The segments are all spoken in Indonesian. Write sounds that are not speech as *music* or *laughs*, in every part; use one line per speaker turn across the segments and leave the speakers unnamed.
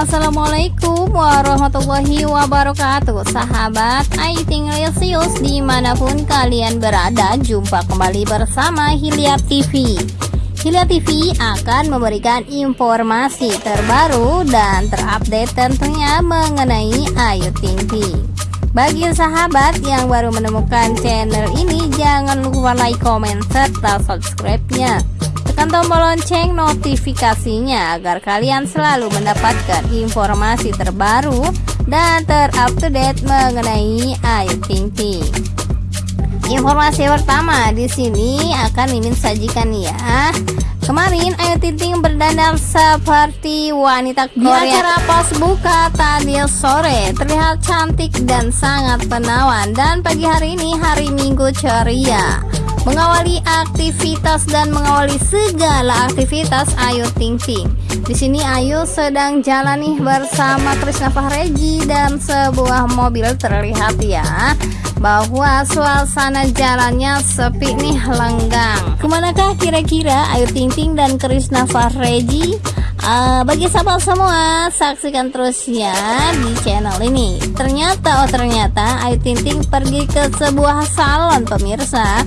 Assalamualaikum warahmatullahi wabarakatuh. Sahabat Ayu Lesius di mana pun kalian berada Jumpa kembali bersama Hilya TV Hilya TV akan memberikan informasi terbaru dan terupdate tentunya mengenai Ayu Ting Ting. Bagi sahabat yang baru menemukan channel ini, jangan lupa like, comment, serta subscribe-nya. Tekan tombol lonceng notifikasinya agar kalian selalu mendapatkan informasi terbaru dan terupdate mengenai Ayu Ting Ting. Informasi pertama di sini akan Mimin sajikan ya. Kemarin Ayu Ting Ting berdandan seperti wanita Korea Di acara pas buka tadi sore Terlihat cantik dan sangat penawan Dan pagi hari ini hari Minggu ceria mengawali aktivitas dan mengawali segala aktivitas Ayu Ting Ting. Di sini Ayu sedang jalan nih bersama Krisna Fahreji dan sebuah mobil terlihat ya bahwa suasana jalannya sepi nih lenggang. Ke manakah kira-kira Ayu Ting Ting dan Krisna Fahreji? Uh, bagi sahabat semua, saksikan terus ya di channel ini. Ternyata, oh ternyata Ayu Ting Ting pergi ke sebuah salon pemirsa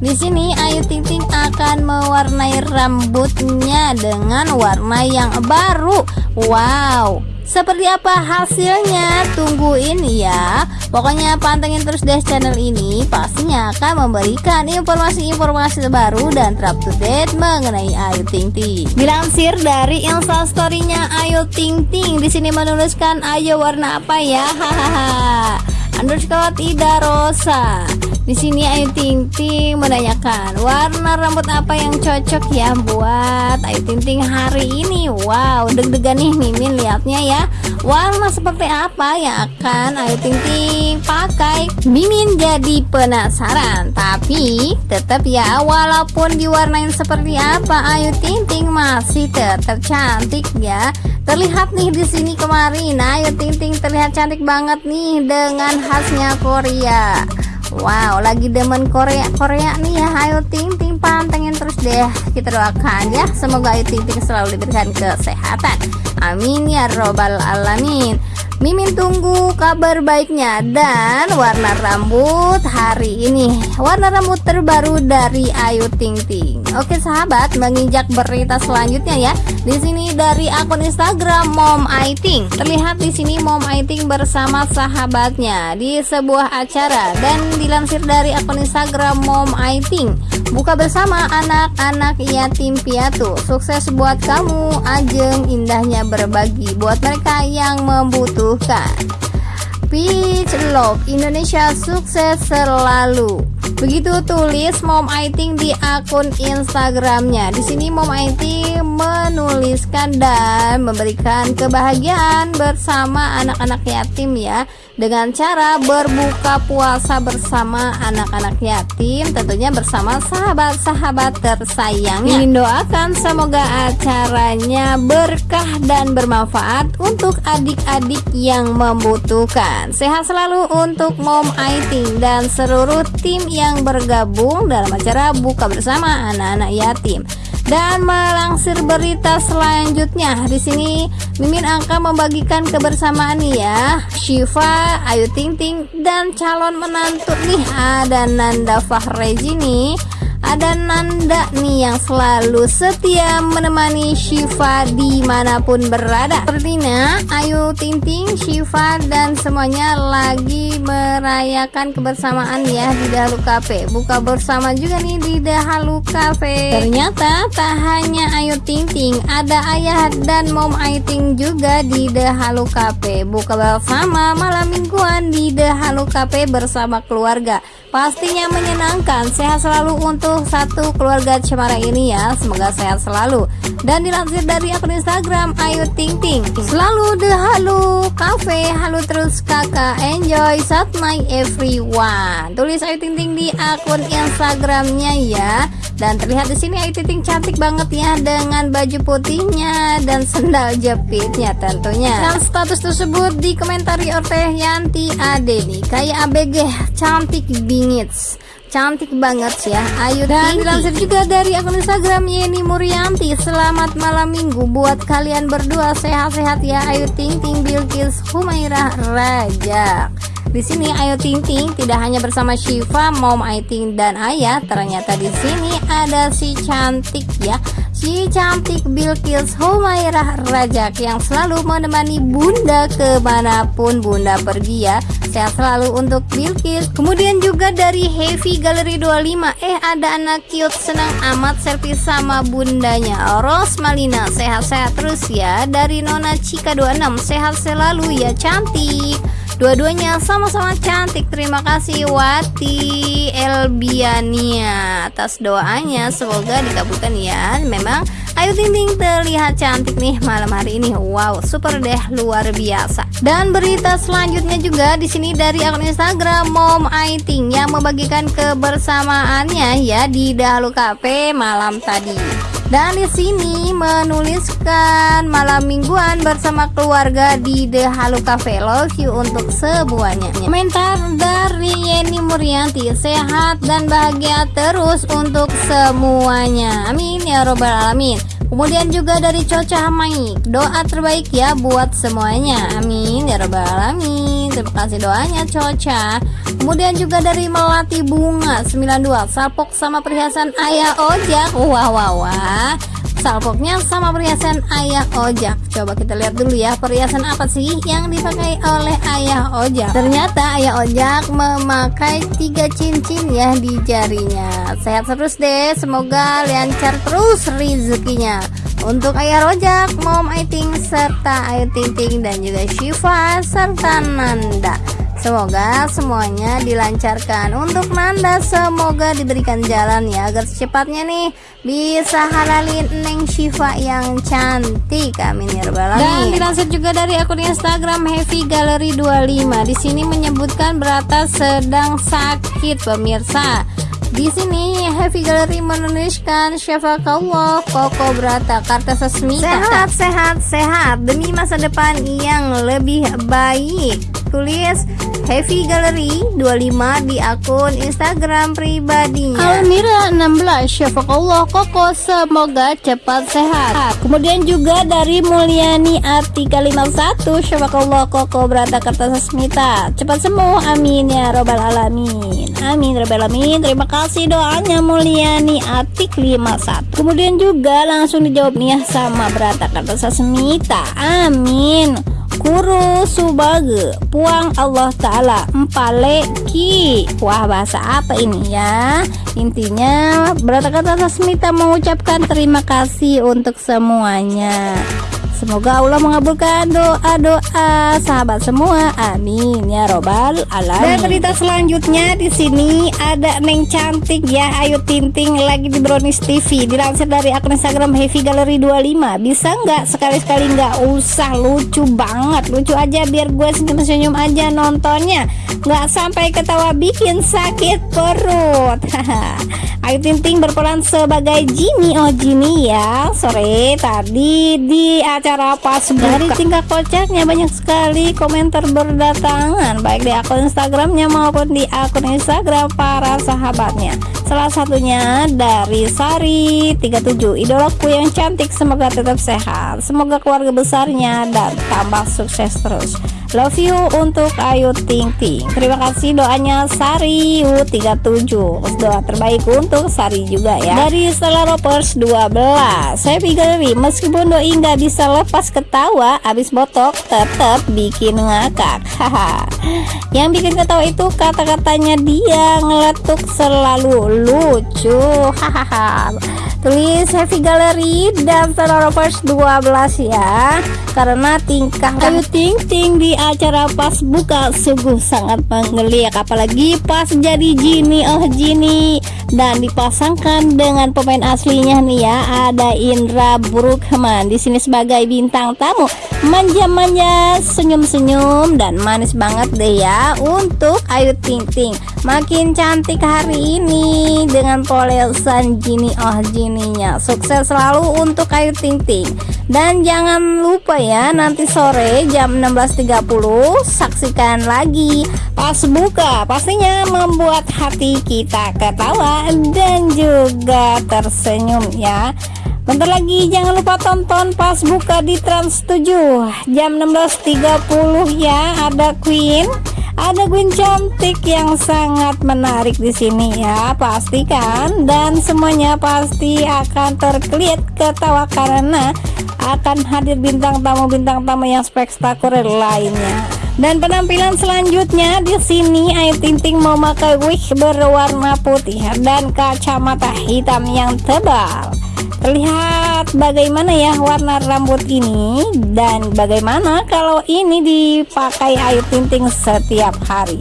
di sini Ayu Ting Ting akan mewarnai rambutnya dengan warna yang baru. Wow, seperti apa hasilnya? Tungguin ya. Pokoknya pantengin terus deh channel ini, pastinya akan memberikan informasi-informasi terbaru dan terupdate mengenai Ayu Ting Ting. Dilansir dari instastorynya Ayu Ting Ting, di sini menuliskan Ayu warna apa ya? Hahaha. Underscore tidak rosa. Di sini Ayu Ting Ting menanyakan warna rambut apa yang cocok ya buat Ayu Ting Ting hari ini. Wow, deg-degan nih Mimin lihatnya ya. Warna seperti apa yang akan Ayu Ting Ting pakai? Mimin jadi penasaran, tapi tetap ya walaupun diwarnain seperti apa Ayu Ting Ting masih tetap cantik ya. Terlihat nih di sini kemarin Ayu Ting Ting terlihat cantik banget nih dengan khasnya Korea. Wow, lagi demen Korea Korea nih ya. Ayo Ting Ting pantengin terus deh. Kita doakan ya, semoga Ayu Ting Ting selalu diberikan kesehatan. Amin ya robbal alamin. Mimin tunggu kabar baiknya dan warna rambut hari ini warna rambut terbaru dari Ayu Ting Ting. Oke sahabat, menginjak berita selanjutnya ya. Di sini dari akun Instagram Mom Aiting. Terlihat di sini Mom Aiting bersama sahabatnya di sebuah acara dan dilansir dari akun Instagram Mom Aiting. Buka bersama anak-anak yatim piatu Sukses buat kamu Ajeng indahnya berbagi Buat mereka yang membutuhkan Peach Love Indonesia sukses selalu Begitu tulis Mom Aiting di akun Instagramnya. Di sini Mom Aiting menuliskan dan memberikan kebahagiaan bersama anak-anak yatim ya dengan cara berbuka puasa bersama anak-anak yatim tentunya bersama sahabat-sahabat tersayangnya. Ingin doakan semoga acaranya berkah dan bermanfaat untuk adik-adik yang membutuhkan. Sehat selalu untuk Mom Aiting dan seluruh tim yang yang bergabung dalam acara buka bersama anak-anak yatim. Dan melangsir berita selanjutnya. Di sini Mimin akan membagikan kebersamaan nih ya. Syifa, Ayu Ting Ting dan calon menantu nih. Ada Nanda Fahreji nih ada Nanda nih yang selalu setia menemani Shiva di mana pun berada. Sepertinya Ayu Ting Ting, Shiva dan semuanya lagi merayakan kebersamaan ya di Dahalu Cafe. Buka bersama juga nih di Dahalu Cafe. Ternyata tak hanya Ayu Ting Ting Ada ayah dan mom Ayu Ting juga di Dahalu Cafe. Buka bersama malam mingguan di Dahalu Cafe bersama keluarga Pastinya menyenangkan. Sehat selalu untuk satu keluarga Cemara ini ya. Semoga sehat selalu. Dan dilansir dari akun Instagram Ayu Ting Ting. Selalu the halo cafe Halo terus kakak. Enjoy saat my everyone. Tulis Ayu Ting Ting di akun Instagramnya ya dan terlihat di sini Ayu Ting cantik banget ya dengan baju putihnya dan sendal jepitnya tentunya. Dan status tersebut dikomentari oleh Yanti Adeni. Kayak ABG cantik bingits. Cantik banget ya. Ayu dan dilansir juga dari akun Instagram Yeni Murianti selamat malam minggu buat kalian berdua. Sehat-sehat ya Ayu Ting Ting Bilkis Humairah Raja di sini Ayu Ting Ting tidak hanya bersama Shiva, Mom Aiting dan Ayah, ternyata di sini ada si cantik ya, si cantik Bilkis Humairah Rajak yang selalu menemani Bunda ke mana pun Bunda pergi ya. Sehat selalu untuk Bilkis. Kemudian juga dari Heavy Gallery 25, eh ada anak cute senang amat selfie sama bundanya. Ros Malina sehat-sehat terus ya. Dari Nona Cika 26 sehat selalu ya cantik. Dua-duanya sama-sama cantik. Terima kasih Wati Elbiania atas doanya. Semoga dikabulkan ya. Memang Ayu Ting Ting terlihat cantik nih malam hari ini. Wow, super deh luar biasa. Dan berita selanjutnya juga di sini dari akun Instagram Mom Aiting yang membagikan kebersamaannya ya di Dahulu Cafe malam tadi. Dan di sini menuliskan malam mingguan bersama keluarga di The Halo Cafe Love You untuk semuanya. Komentar dari Yeni Murianti, sehat dan bahagia terus untuk semuanya. Amin ya robbal alamin. Kemudian juga dari Coca Maik Doa terbaik ya buat semuanya. Amin ya robbal alamin. Terima kasih doanya Coca. Kemudian juga dari Melati Bunga 92 Salpok sama perhiasan ayah ojak Wah wah wah Salpoknya sama perhiasan ayah ojak Coba kita lihat dulu ya perhiasan apa sih yang dipakai oleh ayah ojak Ternyata ayah ojak memakai tiga cincin ya di jarinya. Sehat terus deh semoga lancar terus rezekinya. Untuk ayah rojak, mom Aiting, serta Ayu Ting Ting dan juga Shiva serta Nanda Semoga semuanya dilancarkan. Untuk Nanda semoga diberikan jalan ya Agar secepatnya nih bisa halalin Neng Shiva yang cantik. Amin ya rabbal Dan dilansir juga dari akun Instagram Heavy Gallery 25 Di sini menyebutkan Berata sedang sakit pemirsa. Di sini Heavy Gallery menuliskan Syafakallah Koko Brata Karta Sesmita Sehat, sehat, sehat. Demi masa depan yang lebih baik Tulis Heavy Gallery 25 di akun Instagram pribadinya. Almira 16 Syafakallah Koko semoga cepat sehat. Kemudian juga dari Mulyani Artika 51 Syafakallah Koko Brata Karta Sesmita Cepat sembuh. Amin ya robbal alamin. Amin robbal alamin. Terima kasih doanya Mulyani Atik 51 kemudian juga langsung dijawab nih ya sama Berata kata Sasmita amin Kuru subage Puang Allah Ta'ala Empale ki Wah bahasa apa ini ya? Intinya Berata kata Sasmita mengucapkan terima kasih untuk semuanya Semoga Allah mengabulkan doa-doa sahabat semua. Amin ya robbal alamin. Dan berita selanjutnya di sini ada Neng cantik ya Ayu Tinting lagi di Brownies TV. Dilansir dari akun Instagram Heavy Gallery 25. Bisa nggak sekali-sekali nggak usah lucu banget. Lucu aja biar gue senyum-senyum aja nontonnya. Nggak sampai ketawa bikin sakit perut. *laughs* Ayu Tinting berperan sebagai Jimmy. Oh Jimmy ya. Sore tadi di acara cara pas dari tingkah kocaknya banyak sekali komentar berdatangan baik di akun Instagramnya maupun di akun Instagram para sahabatnya salah satunya dari Sari 37 idolaku yang cantik semoga tetap sehat. Semoga keluarga besarnya dan tambah sukses terus. Love you untuk Ayu Ting Ting. Terima kasih doanya Sari U37 doa terbaik untuk Sari juga ya. Dari Stella Ropers 12 saya pikir meskipun doi nggak bisa lepas ketawa abis botok tetap bikin ngakak. Haha. Yang bikin ketawa itu kata-katanya dia ngeletuk selalu lucu. Hahaha. Tulis Heavy Gallery dan Rovers 12 ya. Karena tingkah Ayu Ting Ting di acara pas buka sungguh sangat menggeliat apalagi pas jadi Jini. Oh Jini. Dan dipasangkan dengan pemain aslinya nih ya ada Indra Brukman di sini sebagai bintang tamu. Manja-manja senyum-senyum dan manis banget deh ya untuk Ayu Ting Ting. Makin cantik hari ini dengan polesan Jini oh Jininya sukses selalu untuk Ayu Ting Ting.
Dan jangan lupa ya nanti sore jam 16.30 saksikan lagi pas buka pastinya membuat hati kita ketawa dan juga tersenyum ya. Bentar lagi jangan lupa tonton pas buka di Trans 7 jam 16.30 ya. Ada Queen ada Queen cantik yang sangat menarik di sini ya pastikan dan semuanya pasti akan terkeliat ketawa karena akan hadir bintang tamu bintang tamu yang spektakuler lainnya. Dan penampilan selanjutnya di sini Ayu Ting memakai wig berwarna putih dan kacamata hitam yang tebal Terlihat bagaimana ya warna rambut ini dan bagaimana kalau ini dipakai Ayu Ting Ting setiap hari.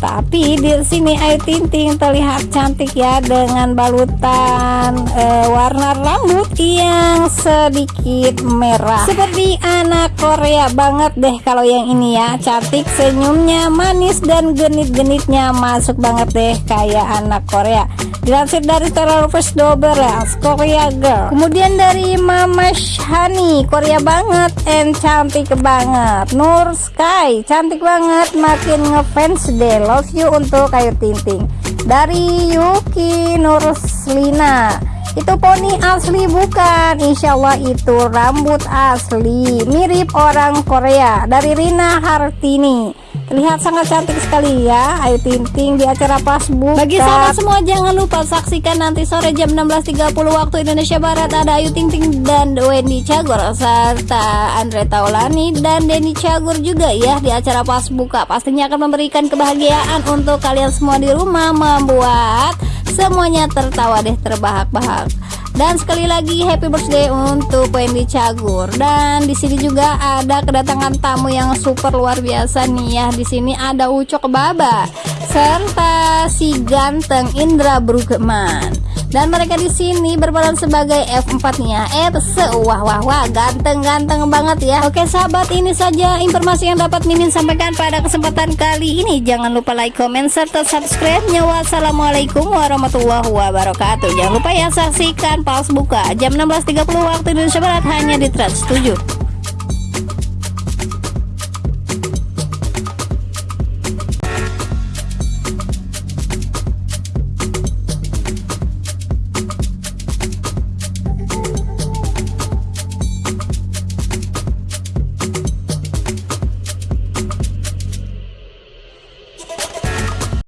Tapi di sini Ayu Ting Ting terlihat cantik ya dengan balutan e, warna rambut yang sedikit merah. Seperti anak Korea banget deh kalau yang ini ya. Cantik senyumnya manis dan genit-genitnya masuk banget deh kayak anak Korea dilansir dari Terrorist Doberas Korea Girl kemudian dari Mama Shani Korea banget and cantik banget Nur Sky cantik banget makin ngefans deh love you untuk Ayu Tinting. Dari Yuki Nurslina. Itu poni asli bukan? Insya Allah itu rambut asli. Mirip orang Korea. Dari Rina Hartini Terlihat sangat cantik sekali ya. Ayu Ting di acara pas buka. Bagi sahabat semua jangan lupa saksikan nanti sore jam 16.30 waktu Indonesia Barat. Ada Ayu Ting Ting dan Wendy Cagur Serta Andre Taulani dan Denny Cagur juga ya Di acara pas buka. Pastinya akan memberikan kebahagiaan untuk kalian semua di rumah Membuat semuanya tertawa deh terbahak-bahak dan sekali lagi happy birthday untuk Wendy Cagur. Dan di sini juga ada kedatangan tamu yang super luar biasa nih ya. Di sini ada Ucok Baba serta si ganteng Indra Brugman dan mereka di sini berperan sebagai F4 nya F wah wah wah ganteng-ganteng banget ya. Oke sahabat ini saja informasi yang dapat Mimin sampaikan pada kesempatan kali ini. Jangan lupa like comment serta subscribe nya wassalamualaikum warahmatullahi wabarakatuh. Jangan lupa ya saksikan pause buka jam 16.30 waktu Indonesia Barat hanya di Trans 7